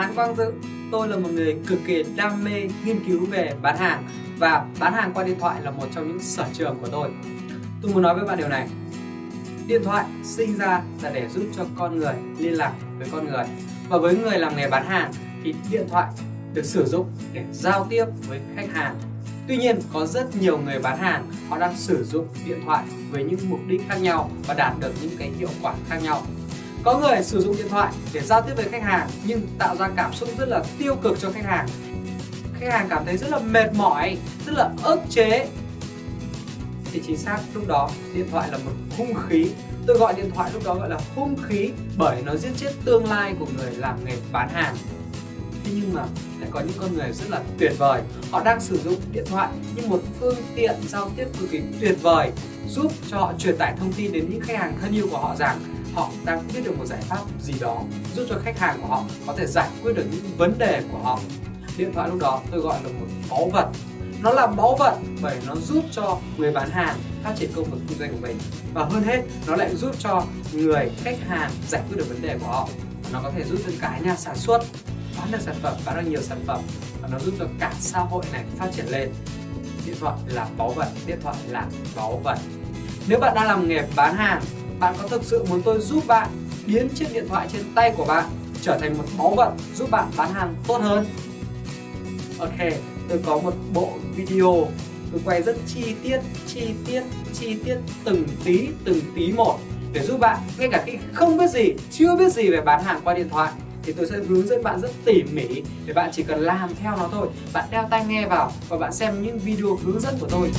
Hán Quang Dự. Tôi là một người cực kỳ đam mê nghiên cứu về bán hàng Và bán hàng qua điện thoại là một trong những sở trường của tôi. Tôi muốn nói với bạn điều này. Điện thoại sinh ra là để giúp cho con người liên lạc với con người. Và với người làm nghề bán hàng thì điện thoại được sử dụng để giao tiếp với khách hàng. Tuy nhiên, có rất nhiều người bán hàng, họ đang sử dụng điện thoại với những mục đích khác nhau và đạt được những cái hiệu quả khác nhau có người sử dụng điện thoại để giao tiếp với khách hàng, nhưng tạo ra cảm xúc rất là tiêu cực cho khách hàng. Khách hàng cảm thấy rất là mệt mỏi, rất là ức chế. Thì chính xác, lúc đó điện thoại là một hung khí. Tôi gọi điện thoại lúc đó gọi là hung khí bởi nó giết chết tương lai của người làm nghề bán hàng. Thế nhưng mà lại có những con người rất là tuyệt vời. Họ đang sử dụng điện thoại như một phương tiện giao tiếp cực kỳ tuyệt vời, giúp cho họ truyền tải thông tin đến những khách hàng thân yêu của họ rằng họ đang biết được một giải pháp gì đó giúp cho khách hàng của họ có thể giải quyết được những vấn đề của họ. Điện thoại lúc đó tôi gọi là một báu vật. Nó là báu vật bởi nó giúp cho người bán hàng phát triển công việc kinh doanh của mình. Và hơn hết, nó lại giúp cho người khách hàng giải quyết được vấn đề của họ. Nó có thể giúp cho cả nhà sản xuất, bán được sản phẩm, bán được nhiều sản phẩm. Và nó giúp cho cả xã hội này phát triển lên. Điện thoại là báu vật, điện thoại là báu vật. Nếu bạn đang làm nghề bán hàng bạn có thực sự muốn tôi giúp bạn biến chiếc điện thoại trên tay của bạn trở thành một báu vật giúp bạn bán hàng tốt hơn? Ok, tôi có một bộ video. Tôi quay rất chi tiết chi tiết chi tiết từng tí từng tí một để giúp bạn. Ngay cả khi không biết gì, chưa biết gì về bán hàng qua điện thoại, thì tôi sẽ hướng dẫn bạn rất tỉ mỉ để bạn chỉ cần làm theo nó thôi. Bạn đeo tai nghe vào và bạn xem những video hướng dẫn của tôi.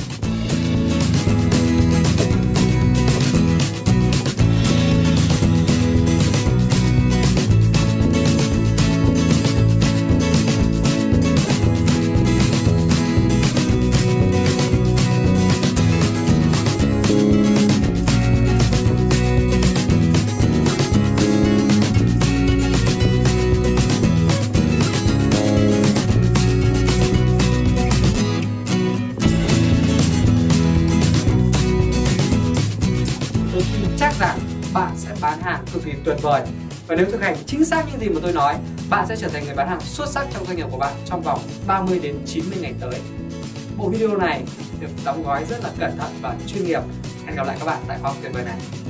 Chắc rằng bạn sẽ bán hàng cực kỳ tuyệt vời. Và nếu thực hành chính xác những gì mà tôi nói, bạn sẽ trở thành người bán hàng xuất sắc trong doanh nghiệp của bạn trong vòng 30 đến 90 ngày tới. Bộ video này được đóng gói rất là cẩn thận và chuyên nghiệp. Hẹn gặp lại các bạn tại khóa học tuyệt vời này.